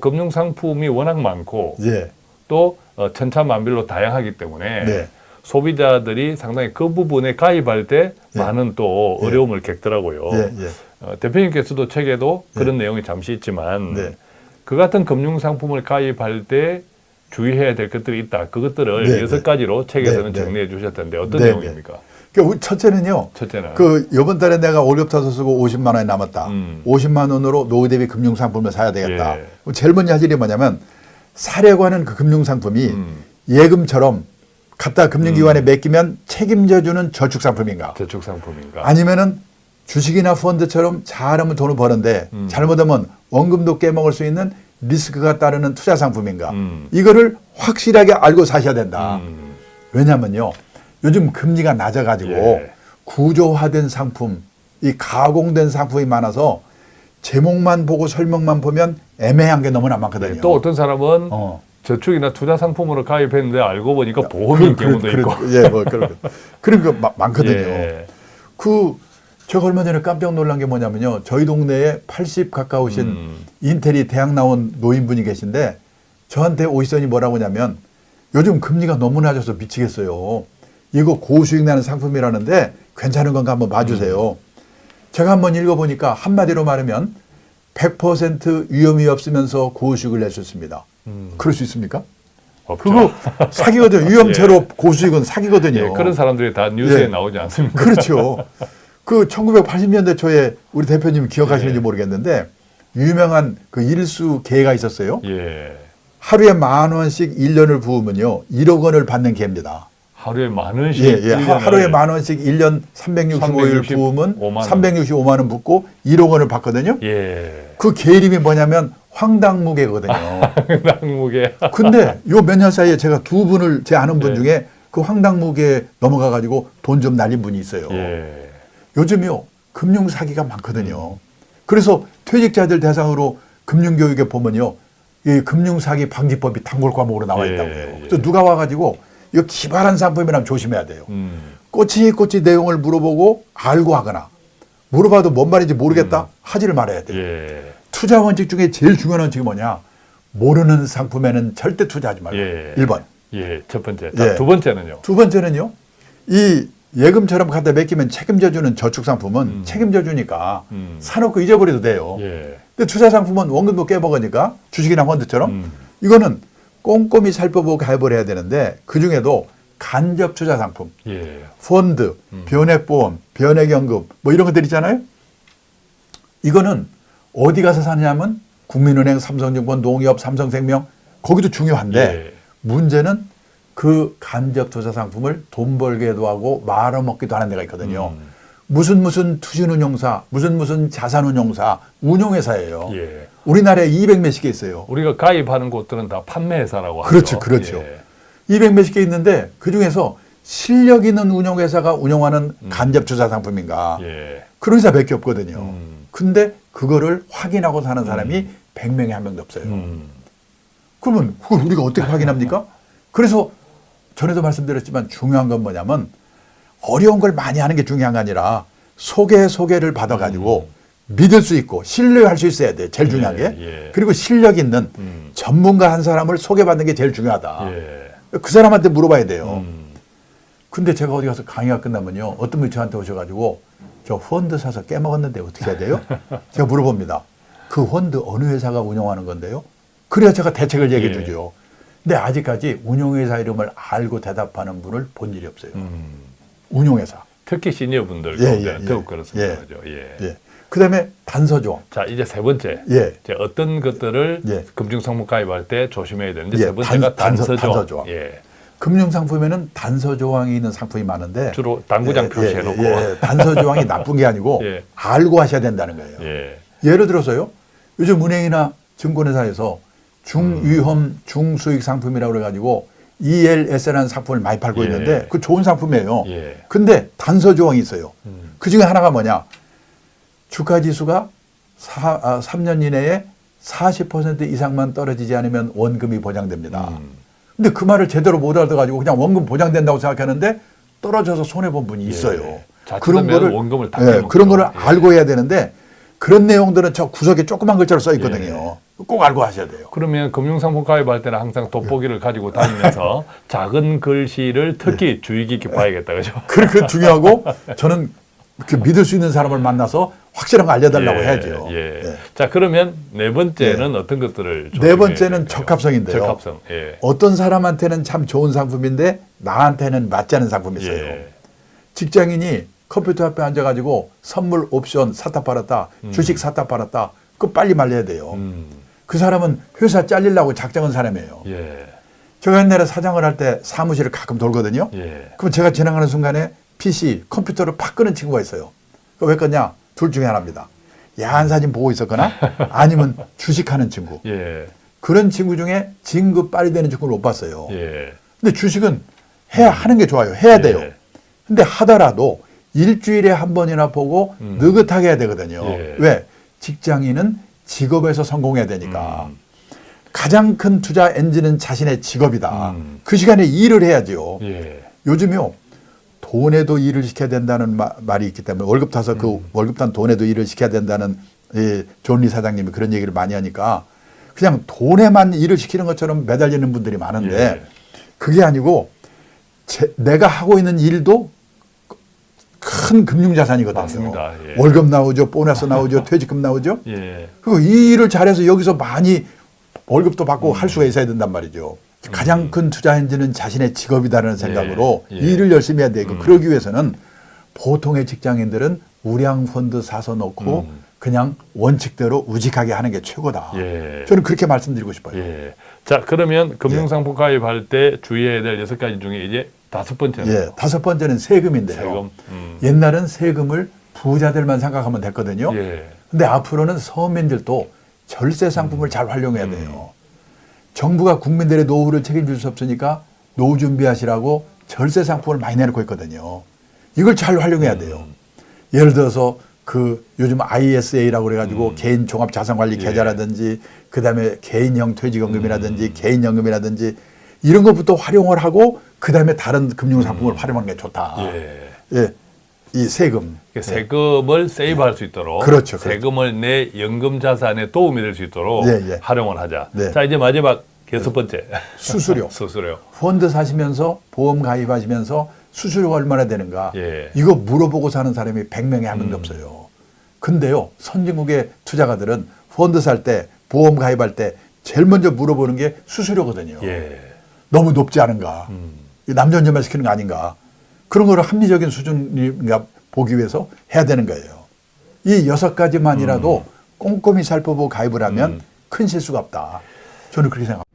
금융 상품이 워낙 많고 예. 또 어, 천차만별로 다양하기 때문에 네. 소비자들이 상당히 그 부분에 가입할 때 예. 많은 또 예. 어려움을 겪더라고요. 예. 예. 어, 대표님께서도 책에도 예. 그런 내용이 잠시 있지만 네. 그 같은 금융 상품을 가입할 때 주의해야 될 것들이 있다. 그것들을 네, 여섯 네. 가지로 책에서는 네, 네. 정리해 주셨던데 어떤 네, 내용입니까? 그러니까 우리 첫째는요. 첫째는 그 이번 달에 내가 월급 타서 쓰고 50만 원이 남았다. 음. 50만 원으로 노후 대비 금융 상품을 사야 되겠다. 예. 제일 먼저 할 일이 뭐냐면 사려고 하는 그 금융 상품이 음. 예금처럼 갖다 금융기관에 맡기면 책임져주는 저축 상품인가? 저축 상품인가? 아니면은 주식이나 펀드처럼 잘하면 돈을 버는데 음. 잘못하면 원금도 깨먹을 수 있는 리스크가 따르는 투자 상품인가? 음. 이거를 확실하게 알고 사셔야 된다. 음. 왜냐면요. 요즘 금리가 낮아가지고 예. 구조화된 상품, 이 가공된 상품이 많아서 제목만 보고 설명만 보면 애매한 게 너무나 많거든요. 네, 또 어떤 사람은 어. 저축이나 투자 상품으로 가입했는데 알고 보니까 보험인 그- 경우도 그- 있고. 그- 예, 뭐 그런 거. 그런 거 마- 많거든요. 예. 그 제가 얼마 전에 깜짝 놀란 게 뭐냐면요. 저희 동네에 80 가까우신 음. 인텔이 대학 나온 노인분이 계신데 저한테 오시더니 뭐라고 하냐면 요즘 금리가 너무 낮아서 미치겠어요. 이거 고수익 나는 상품이라는데 괜찮은 건가 한번 봐주세요. 제가 한번 읽어보니까 한마디로 말하면 100% 위험이 없으면서 고수익을 낼 수 있습니다. 음. 그럴 수 있습니까? 없죠. 그거 사기거든요. 위험 제로 고수익은 사기거든요. 예, 그런 사람들이 다 뉴스에 예. 나오지 않습니까? 그렇죠. 그 1980년대 초에 우리 대표님 기억하시는지 예. 모르겠는데 유명한 그 일수 개가 있었어요. 예. 하루에 만 원씩 1년을 부으면요. 1억 원을 받는 개입니다. 하루에 만 원씩 예, 예. 하- 1년을 하루에 만 원씩 1년 365일 365 부으면 원. 365만 원 붓고 1억 원을 받거든요. 예. 그개 이름이 뭐냐면 황당무개거든요. 낙무게. 근데 요 몇 년 사이에 제가 두 분을 제 아는 분 예. 중에 그 황당무개 넘어가 가지고 돈 좀 날린 분이 있어요. 예. 요즘요 금융 사기가 많거든요. 그래서 퇴직자들 대상으로 금융 교육에 보면요 이 금융 사기 방지법이 단골 과목으로 나와 예, 있다고 해요. 예. 그래서 누가 와 가지고 이거 기발한 상품이라면 조심해야 돼요. 음. 꼬치꼬치 내용을 물어보고 알고 하거나 물어봐도 뭔 말인지 모르겠다 하지를 말아야 돼요. 예. 투자 원칙 중에 제일 중요한 원칙이 뭐냐? 모르는 상품에는 절대 투자하지 말고. 예. 일 1번. 예. 첫 번째. 자, 예. 두 번째는요. 두 번째는요. 이 예금처럼 갖다 맡기면 책임져 주는 저축 상품은 음. 책임져 주니까 음. 사놓고 잊어버려도 돼요. 예. 근데 투자 상품은 원금도 깨먹으니까 주식이나 펀드처럼 음. 이거는 꼼꼼히 살펴보고 가입을 해야 되는데 그중에도 간접 투자 상품, 예. 펀드, 음. 변액보험, 변액연금 뭐 이런 것들 있잖아요. 이거는 어디 가서 사냐면 국민은행, 삼성증권, 농협, 삼성생명 거기도 중요한데 예. 문제는 그 간접 투자 상품을 돈 벌게도 하고 말아먹기도 하는 데가 있거든요. 음. 무슨 무슨 투신운용사, 무슨 무슨 자산운용사, 운용회사예요. 예. 우리나라에 200 몇십 개 있어요. 우리가 가입하는 곳들은 다 판매회사라고 하죠. 그렇죠, 그렇죠. 예. 200 몇십 개 있는데 그 중에서 실력 있는 운용회사가 운영하는 간접 투자 상품인가 예. 그런 회사 몇 개 없거든요. 음. 근데 그거를 확인하고 사는 사람이 100명에 한 명도 없어요. 음. 그러면 그걸 우리가 어떻게 확인합니까? 그래서 전에도 말씀드렸지만 중요한 건 뭐냐면 어려운 걸 많이 하는 게 중요한 게 아니라 소개 소개를 받아가지고 믿을 수 있고 신뢰할 수 있어야 돼. 제일 중요한 게. 음. 예. 그리고 실력 있는 음. 전문가 한 사람을 소개받는 게 제일 중요하다. 예. 그 사람한테 물어봐야 돼요. 음. 근데 제가 어디 가서 강의가 끝나면요. 어떤 분이 저한테 오셔가지고 저 펀드 사서 깨먹었는데 어떻게 해야 돼요? 제가 물어봅니다. 그 펀드 어느 회사가 운영하는 건데요? 그래야 제가 대책을 얘기해 예. 주죠. 근데 아직까지 운용회사 이름을 알고 대답하는 분을 본 일이 없어요. 음. 운용회사. 특히 시니어분들 예, 예, 예. 더욱 그렇습니다. 예. 그죠? 예. 예. 그 다음에 단서조항. 자, 이제 세 번째. 예. 이제 어떤 것들을 예. 금융상품 가입할 때 조심해야 되는데 예, 세 번째가 단- 단서- 단서조. 예. 금융상품에는 단서조항이 있는 상품이 많은데 주로 당구장 예, 표시해놓고. 예, 예. 단서조항이 나쁜 게 아니고 예. 알고 하셔야 된다는 거예요. 예. 예를 들어서요. 요즘 은행이나 증권회사에서 중위험 중수익 상품이라고 그래가지고 ELS라는 상품을 많이 팔고 예. 있는데 그 좋은 상품이에요. 예. 근데 단서 조항이 있어요. 음. 그 중에 하나가 뭐냐. 주가 지수가 사, 아, 3년 이내에 40% 이상만 떨어지지 않으면 원금이 보장됩니다. 음. 근데 그 말을 제대로 못 알아가지고 그냥 원금 보장된다고 생각하는데 떨어져서 손해 본 분이 있어요. 예. 자칫하면 원금을 다 예. 그런 거를 예. 알고 해야 되는데 그런 내용들은 저 구석에 조그만 글자로 써 있거든요. 꼭 알고 하셔야 돼요. 그러면 금융상품 가입할 때는 항상 돋보기를 가지고 다니면서 작은 글씨를 특히 주의 깊게 봐야겠다, 그죠? 그렇게 중요하고 저는 그 믿을 수 있는 사람을 만나서 확실한 거 알려달라고 예, 해야죠. 예. 예. 자, 그러면 네 번째는 어떤 것들을 네 번째는 될까요? 적합성인데요. 적합성. 예. 어떤 사람한테는 참 좋은 상품인데 나한테는 맞지 않은 상품이 있어요. 예. 직장인이 컴퓨터 앞에 앉아가지고 선물 옵션 사다 팔았다, 주식 사다 팔았다, 그거 빨리 말려야 돼요. 음. 그 사람은 회사 잘리려고 작정한 사람이에요. 예. 제가 옛날에 사장을 할 때 사무실을 가끔 돌거든요. 예. 그럼 제가 지나가는 순간에 PC, 컴퓨터를 팍 끄는 친구가 있어요. 왜 껐냐? 둘 중에 하나입니다. 야한 사진 보고 있었거나 아니면 주식하는 친구. 예. 그런 친구 중에 진급 빨리 되는 친구를 못 봤어요. 예. 근데 주식은 해야 하는 게 좋아요. 해야 돼요. 예. 근데 하더라도 일주일에 한 번이나 보고 음. 느긋하게 해야 되거든요. 예. 왜? 직장인은 직업에서 성공해야 되니까. 음. 가장 큰 투자 엔진은 자신의 직업이다. 음. 그 시간에 일을 해야죠. 예. 요즘요. 돈에도 일을 시켜야 된다는 마- 말이 있기 때문에 월급 타서 그 음. 월급 탄 돈에도 일을 시켜야 된다는 이 존리 사장님이 그런 얘기를 많이 하니까 그냥 돈에만 일을 시키는 것처럼 매달리는 분들이 많은데 예. 그게 아니고 제- 내가 하고 있는 일도 큰 금융자산이거든요. 맞습니다. 예. 월급 나오죠, 보너스 나오죠, 퇴직금 나오죠. 예. 그리고 이 일을 잘해서 여기서 많이 월급도 받고 할 수가 있어야 된단 말이죠. 가장 큰 투자 엔진은 자신의 직업이다라는 생각으로 예. 일을 열심히 해야 되고 그러기 위해서는 보통의 직장인들은 우량 펀드 사서 놓고 음. 그냥 원칙대로 우직하게 하는 게 최고다. 예. 저는 그렇게 말씀드리고 싶어요. 예. 자, 그러면 금융상품 가입할 때 주의해야 될 여섯 가지 중에 이제 다섯 번째는 예, 다섯 번째는 세금인데요. 세금. 음. 옛날은 세금을 부자들만 생각하면 됐거든요. 예. 근데 앞으로는 서민들도 절세 상품을 잘 활용해야 돼요. 정부가 국민들의 노후를 책임질 수 없으니까 노후 준비하시라고 절세 상품을 많이 내놓고 있거든요. 이걸 잘 활용해야 돼요. 예를 들어서 그 요즘 ISA라고 그래가지고 개인 종합 자산관리 예. 계좌라든지 그 다음에 개인형 퇴직연금이라든지 개인연금이라든지 이런 것부터 활용을 하고 그 다음에 다른 금융 상품을 활용하는 게 좋다. 예. 예. 이 세금. 그 세금을 세이브할 수 있도록 그렇죠, 그렇죠. 세금을 내 연금 자산에 도움이 될 수 있도록 예, 예. 활용을 하자. 네. 자 이제 마지막 여섯 번째 수수료. 수수료. 펀드 사시면서 보험 가입하시면서 수수료가 얼마나 되는가 예. 이거 물어보고 사는 사람이 100명에 한 명도 음. 없어요. 근데요 선진국의 투자가들은 펀드 살 때 보험 가입할 때 제일 먼저 물어보는 게 수수료거든요. 예. 너무 높지 않은가 음. 이 남존여만 시키는 거 아닌가 그런 거를 합리적인 수준인가 보기 위해서 해야 되는 거예요. 이 여섯 가지만이라도 꼼꼼히 살펴보고 가입을 하면 음. 큰 실수가 없다. 저는 그렇게 생각합니다.